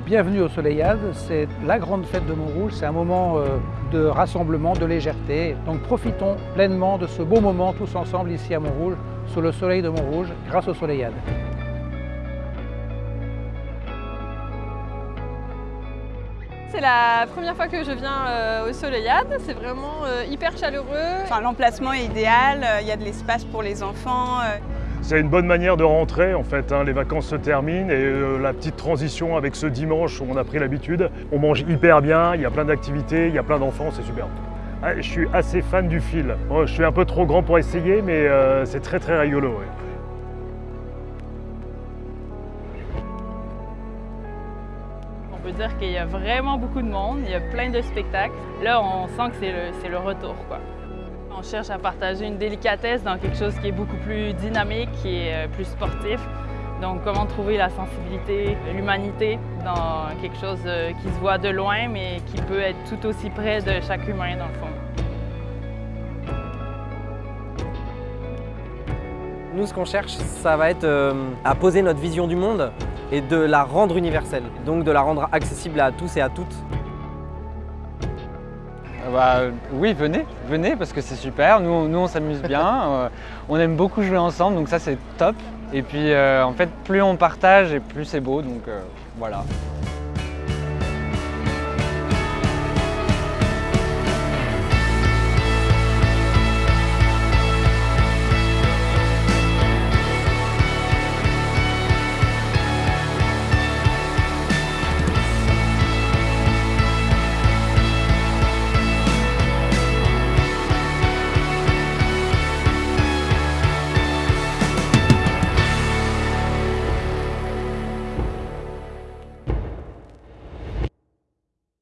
bienvenue au Soleillade, c'est la grande fête de Montrouge, c'est un moment euh, de rassemblement, de légèreté. Donc profitons pleinement de ce beau moment tous ensemble ici à Montrouge, sous le soleil de Montrouge, grâce au Soleillade. C'est la première fois que je viens euh, au Soleillade, c'est vraiment euh, hyper chaleureux. Enfin, L'emplacement est idéal, il y a de l'espace pour les enfants. C'est une bonne manière de rentrer en fait, hein. les vacances se terminent et euh, la petite transition avec ce dimanche où on a pris l'habitude. On mange hyper bien, il y a plein d'activités, il y a plein d'enfants, c'est super. je suis assez fan du fil. je suis un peu trop grand pour essayer mais euh, c'est très très rigolo. On peut dire qu'il y a vraiment beaucoup de monde, il y a plein de spectacles. Là, on sent que c'est le, retour. On cherche à partager une délicatesse dans quelque chose qui est beaucoup plus dynamique, qui est euh, plus sportif. Donc comment trouver la sensibilité, l'humanité dans quelque chose euh, qui se voit de loin mais qui peut être tout aussi près de chaque humain dans le fond. Nous, ce qu'on cherche, ça va être euh, à poser notre vision du monde et de la rendre universelle, donc de la rendre accessible à tous et à toutes. Bah, oui, venez, venez parce que c'est super. Nous, nous on s'amuse bien, euh, on aime beaucoup jouer ensemble, donc ça c'est top. Et puis euh, en fait, plus on partage et plus c'est beau, donc euh, voilà.